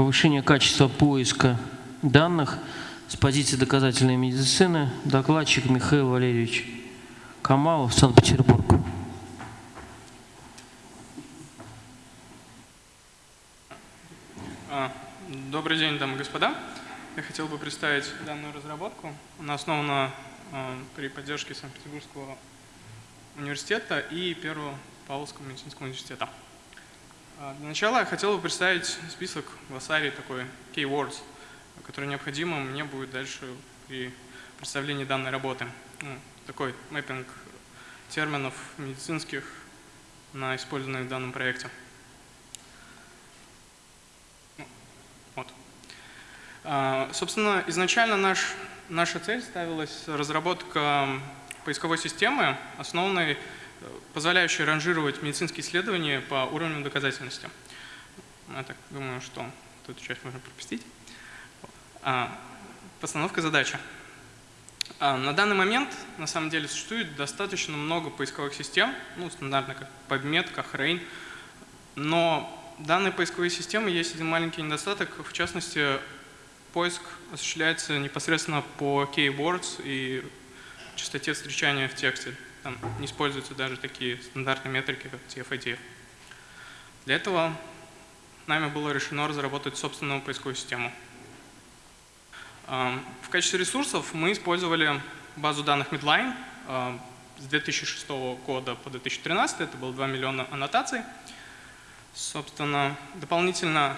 повышение качества поиска данных с позиции доказательной медицины. Докладчик Михаил Валерьевич Камалов, Санкт-Петербург. А, добрый день, дамы и господа. Я хотел бы представить данную разработку. Она основана а, при поддержке Санкт-Петербургского университета и Первого Павловского медицинского университета. А, для начала я хотел бы представить список в такой keywords, который необходимо мне будет дальше при представлении данной работы. Ну, такой мэппинг терминов медицинских на использованные в данном проекте. А, собственно, изначально наш, наша цель ставилась разработка поисковой системы, основанной, позволяющей ранжировать медицинские исследования по уровню доказательности. Я так думаю, что эту часть можно пропустить. А, постановка задачи. А, на данный момент, на самом деле, существует достаточно много поисковых систем, ну, стандартно как PubMed, как Rain, но данной поисковой системы есть один маленький недостаток, в частности, Поиск осуществляется непосредственно по keywords и частоте встречания в тексте. Там не используются даже такие стандартные метрики, как TF-IDF. Для этого нами было решено разработать собственную поисковую систему. В качестве ресурсов мы использовали базу данных Midline с 2006 года по 2013, это было 2 миллиона аннотаций. Собственно, дополнительно,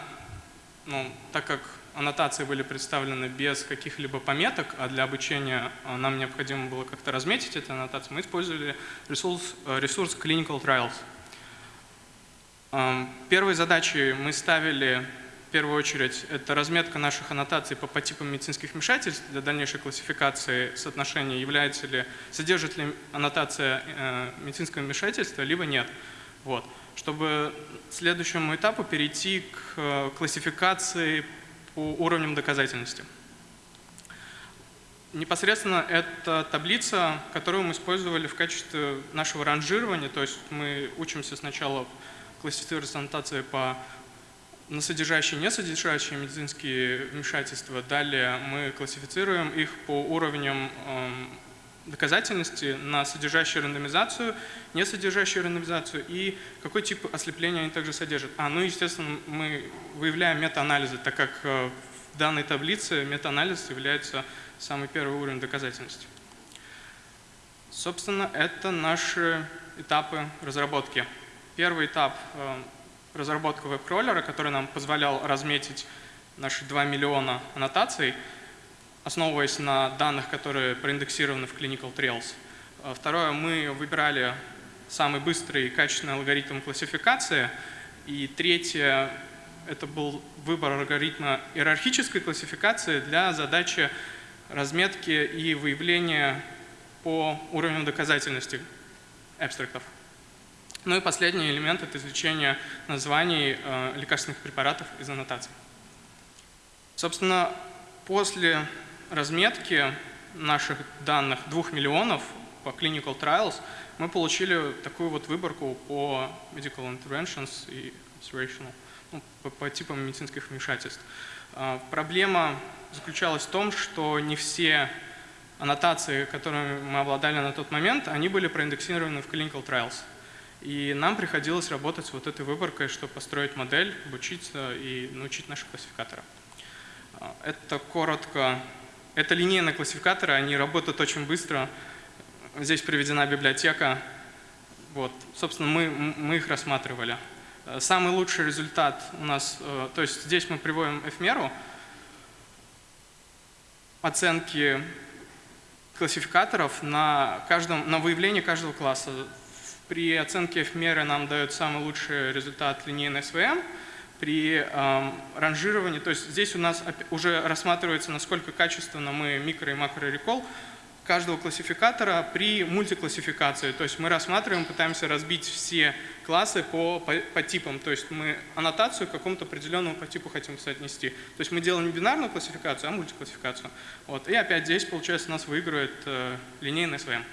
ну, так как аннотации были представлены без каких-либо пометок, а для обучения а, нам необходимо было как-то разметить эти аннотации, мы использовали ресурс, э, ресурс Clinical Trials. Первой задачей мы ставили в первую очередь это разметка наших аннотаций по, по типам медицинских вмешательств для дальнейшей классификации соотношения, является ли, содержит ли аннотация э, медицинского вмешательства, либо нет. Вот. Чтобы следующему этапу перейти к э, классификации по уровням доказательности. Непосредственно это таблица, которую мы использовали в качестве нашего ранжирования, то есть мы учимся сначала классифицировать аннотации по на содержащие и несодержащие медицинские вмешательства. Далее мы классифицируем их по уровням эм, доказательности на содержащую рандомизацию, не содержащую рандомизацию и какой тип ослепления они также содержат. А, ну, естественно, мы выявляем метаанализы, так как э, в данной таблице метаанализ является самый первый уровень доказательности. Собственно, это наши этапы разработки. Первый этап э, – разработка веб-кроллера, который нам позволял разметить наши 2 миллиона аннотаций – основываясь на данных, которые проиндексированы в Clinical Trails. А второе, мы выбирали самый быстрый и качественный алгоритм классификации. И третье, это был выбор алгоритма иерархической классификации для задачи разметки и выявления по уровню доказательности абстрактов. Ну и последний элемент – это извлечение названий э, лекарственных препаратов из аннотаций. Собственно, после разметки наших данных 2 миллионов по Clinical Trials мы получили такую вот выборку по Medical Interventions и Observational, ну, по, по типам медицинских вмешательств. А, проблема заключалась в том, что не все аннотации, которыми мы обладали на тот момент, они были проиндексированы в Clinical Trials. И нам приходилось работать с вот этой выборкой, чтобы построить модель, обучиться и научить наших классификаторов. А, это коротко это линейные классификаторы, они работают очень быстро. Здесь приведена библиотека. Вот. Собственно, мы, мы их рассматривали. Самый лучший результат у нас, э, то есть здесь мы приводим эфемеру, оценки классификаторов на, каждом, на выявление каждого класса. При оценке эфемеры нам дает самый лучший результат линейный СВМ – при э, ранжировании, то есть здесь у нас уже рассматривается, насколько качественно мы микро и макро рекол каждого классификатора при мультиклассификации. То есть мы рассматриваем, пытаемся разбить все классы по, по, по типам. То есть мы аннотацию к какому-то определенному по типу хотим соотнести. То есть мы делаем не бинарную классификацию, а мультиклассификацию. Вот. И опять здесь, получается, у нас выигрывает э, линейный СВМ.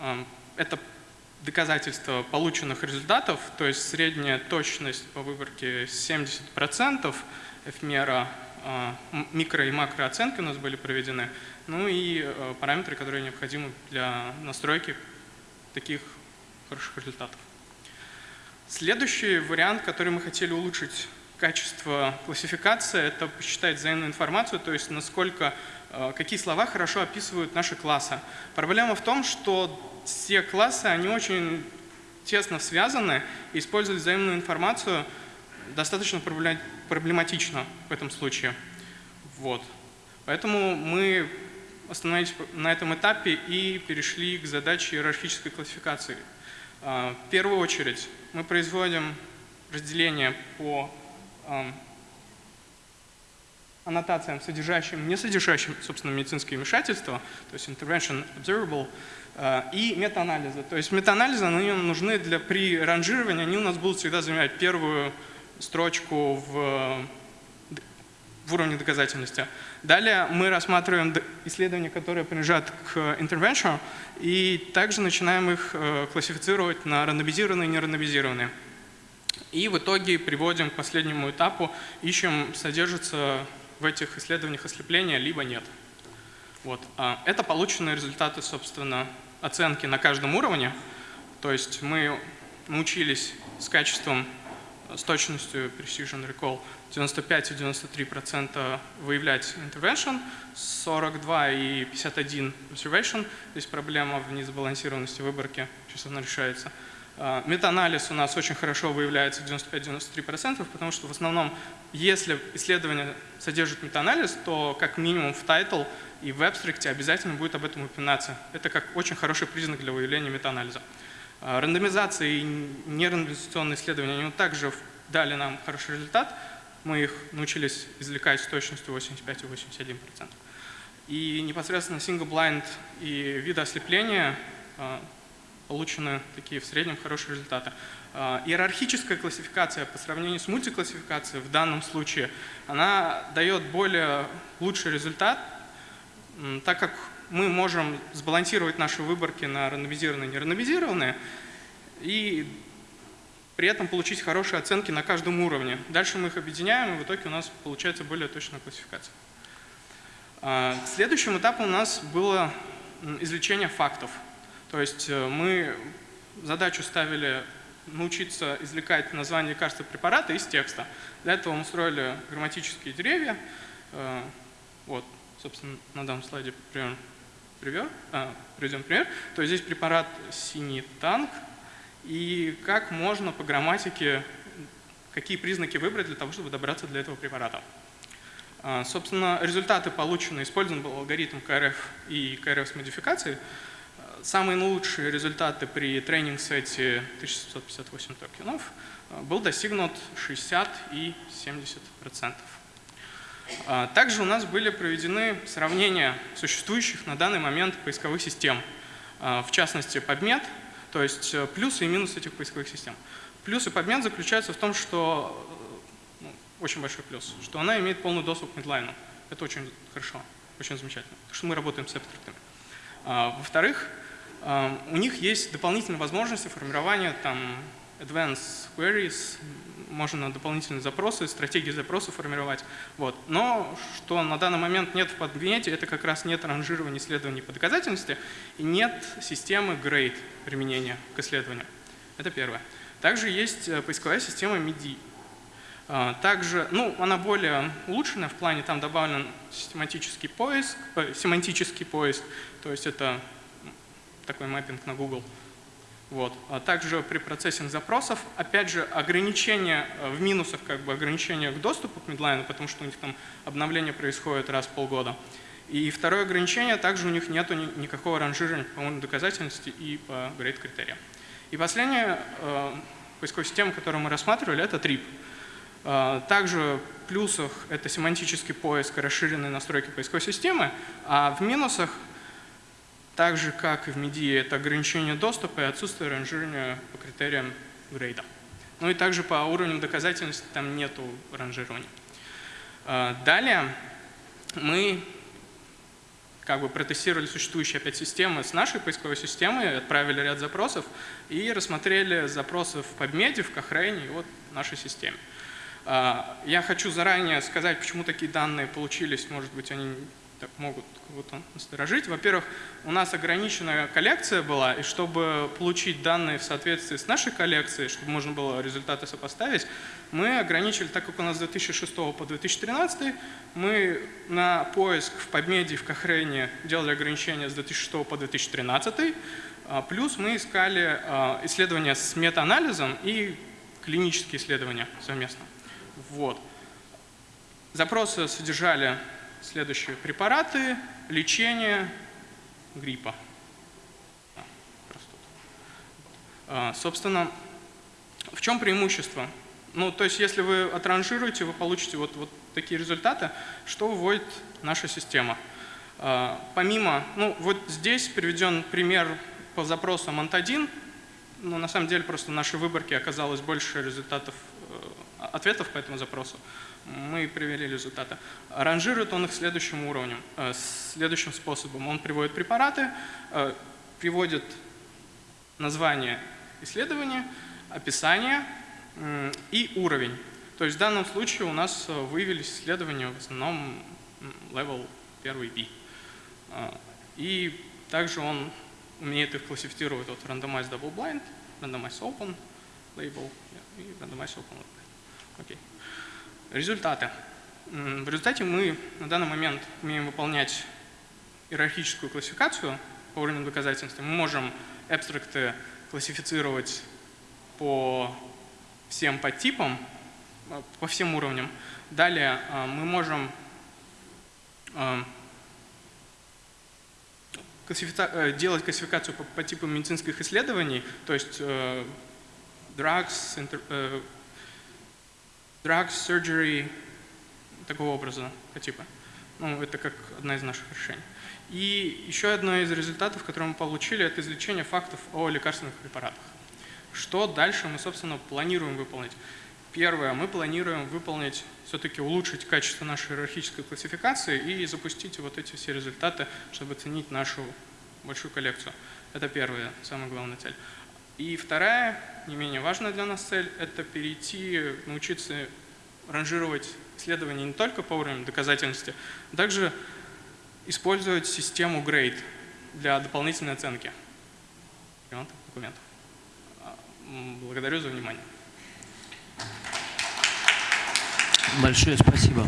Э, это доказательства полученных результатов, то есть средняя точность по выборке 70%, F-мера, а, микро- и макрооценки у нас были проведены, ну и э, параметры, которые необходимы для настройки таких хороших результатов. Следующий вариант, который мы хотели улучшить качество классификации, это посчитать взаимную информацию, то есть насколько, э, какие слова хорошо описывают наши классы. Проблема в том, что все классы, они очень тесно связаны, и использовать взаимную информацию достаточно проблематично в этом случае. Вот. Поэтому мы остановились на этом этапе и перешли к задаче иерархической классификации. А, в первую очередь мы производим разделение по аннотациям, содержащим, не содержащим, собственно, медицинское вмешательство, то есть intervention observable, а, и метаанализы. То есть метаанализы они нужны для при ранжировании, они у нас будут всегда занимать первую строчку в в уровне доказательности. Далее мы рассматриваем исследования, которые принадлежат к intervention, и также начинаем их э, классифицировать на рандомизированные и нерандомизированные. И в итоге приводим к последнему этапу, ищем, содержится в этих исследованиях ослепления, либо нет. Вот. А это полученные результаты, собственно, оценки на каждом уровне. То есть мы научились с качеством с точностью Precision Recall 95 и 93% выявлять intervention, 42 и 51 observation. Здесь проблема в несбалансированности выборки, сейчас она решается. А, метаанализ у нас очень хорошо выявляется 95-93%, потому что в основном, если исследование содержит метаанализ, то как минимум в title и в абстракте обязательно будет об этом упоминаться. Это как очень хороший признак для выявления метаанализа. А, рандомизация и нерандомизационные исследования, они также дали нам хороший результат. Мы их научились извлекать с точностью 85 и 81%. И непосредственно single blind и виды ослепления а, получены такие в среднем хорошие результаты. А, иерархическая классификация по сравнению с мультиклассификацией в данном случае, она дает более лучший результат, так как мы можем сбалансировать наши выборки на рандомизированные и нерандомизированные и при этом получить хорошие оценки на каждом уровне. Дальше мы их объединяем, и в итоге у нас получается более точная классификация. А, следующим этапом у нас было извлечение фактов. То есть э, мы задачу ставили научиться извлекать название лекарства препарата из текста. Для этого мы устроили грамматические деревья. Э, вот, собственно, на данном слайде пример. А, приведем пример. То есть здесь препарат синий танк. И как можно по грамматике, какие признаки выбрать для того, чтобы добраться до этого препарата. А, собственно, результаты получены, использован был алгоритм КРФ и КРФ с модификацией. Самые лучшие результаты при тренинг-сете 1758 токенов а, был достигнут 60 и 70%. А, также у нас были проведены сравнения существующих на данный момент поисковых систем, а, в частности PubMed, то есть э, плюсы и минусы этих поисковых систем. Плюсы PubMed заключаются в том, что, э, ну, очень большой плюс, что она имеет полный доступ к медлайну. Это очень хорошо, очень замечательно, потому что мы работаем с абстрактами. Во-вторых, у них есть дополнительные возможности формирования там, advanced queries, можно дополнительные запросы, стратегии запроса формировать. Вот. Но что на данный момент нет в подгнете, это как раз нет ранжирования исследований по доказательности и нет системы grade применения к исследованию. Это первое. Также есть э, поисковая система MIDI. А, также, ну, она более улучшенная в плане, там добавлен систематический поиск, э, семантический поиск, то есть это такой мэппинг на Google. Вот. А также при процессинг запросов, опять же, ограничения э, в минусах, как бы ограничения к доступу к медлайну, потому что у них там обновление происходит раз в полгода. И второе ограничение, также у них нет никакого ранжирования по доказательности и по грейд критериям. И последняя э, поисковая система, которую мы рассматривали, это TRIP. Э, также в плюсах это семантический поиск и расширенные настройки поисковой системы, а в минусах так же, как и в MIDI, это ограничение доступа и отсутствие ранжирования по критериям грейда. Ну и также по уровням доказательности там нету ранжирования. А, далее мы как бы протестировали существующие опять системы с нашей поисковой системой, отправили ряд запросов и рассмотрели запросы в PubMed, в Cochrane и вот в нашей системе. А, я хочу заранее сказать, почему такие данные получились, может быть, они так могут кого-то насторожить. Во-первых, у нас ограниченная коллекция была, и чтобы получить данные в соответствии с нашей коллекцией, чтобы можно было результаты сопоставить, мы ограничили, так как у нас с 2006 по 2013, мы на поиск в PubMed и в Cochrane делали ограничения с 2006 по 2013, а, плюс мы искали а, исследования с метаанализом и клинические исследования совместно. Вот. Запросы содержали Следующие препараты, лечение гриппа. А, собственно, в чем преимущество? Ну, то есть, если вы отранжируете, вы получите вот, вот такие результаты, что вводит наша система. А, помимо, ну, вот здесь приведен пример по запросу МОНТ-1, но на самом деле просто в нашей выборке оказалось больше результатов, ответов по этому запросу мы привели результаты. Ранжирует он их следующим уровнем, э, следующим способом. Он приводит препараты, э, приводит название исследования, описание и уровень. То есть в данном случае у нас э, выявились исследования в основном level 1 B. И также он умеет их классифицировать от randomized double blind, randomized open label и randomized open label. Okay. Результаты. В результате мы на данный момент умеем выполнять иерархическую классификацию по уровню доказательства. Мы можем абстракты классифицировать по всем подтипам, э, по всем уровням. Далее э, мы можем э, делать классификацию по типам медицинских исследований, то есть drugs, drugs, surgery, такого образа, типа. Ну, это как одна из наших решений. И еще одно из результатов, которые мы получили, это извлечение фактов о лекарственных препаратах. Что дальше мы, собственно, планируем выполнить? Первое, мы планируем выполнить, все-таки улучшить качество нашей иерархической классификации и запустить вот эти все результаты, чтобы оценить нашу большую коллекцию. Это первая, самая главная цель. И вторая, не менее важная для нас цель, это перейти, научиться ранжировать исследования не только по уровню доказательности, а также использовать систему GRADE для дополнительной оценки документов. А, благодарю за внимание. Большое спасибо.